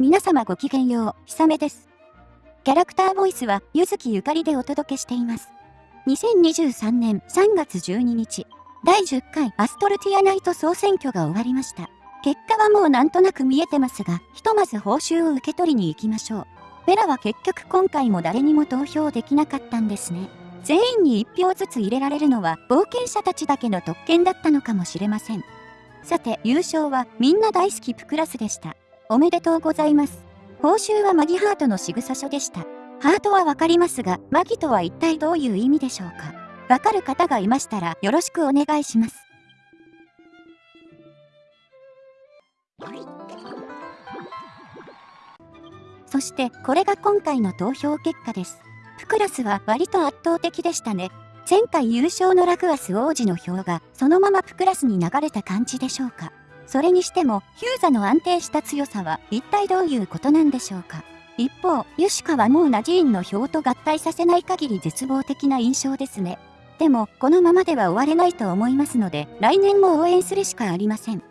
皆様ごきげんよう、ひさめです。キャラクターボイスは、ゆずきゆかりでお届けしています。2023年3月12日、第10回アストルティアナイト総選挙が終わりました。結果はもうなんとなく見えてますが、ひとまず報酬を受け取りに行きましょう。ベラは結局今回も誰にも投票できなかったんですね。全員に1票ずつ入れられるのは冒険者たちだけの特権だったのかもしれません。さて、優勝はみんな大好きプクラスでした。おめでとうございます。報酬はマギハートの仕草書でした。ハートはわかりますが、マギとは一体どういう意味でしょうかわかる方がいましたらよろしくお願いします。そしてこれが今回の投票結果です。プクラスは割と圧倒的でしたね。前回優勝のラグアス王子の票がそのままプクラスに流れた感じでしょうか。それにしても、ヒューザの安定した強さは一体どういうことなんでしょうか？一方、ユシカはもうナジーンの票と合体させない限り絶望的な印象ですね。でも、このままでは終われないと思いますので、来年も応援するしかありません。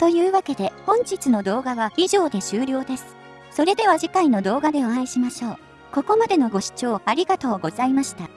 というわけで、本日の動画は以上で終了です。それでは次回の動画でお会いしましょう。ここまでのご視聴ありがとうございました。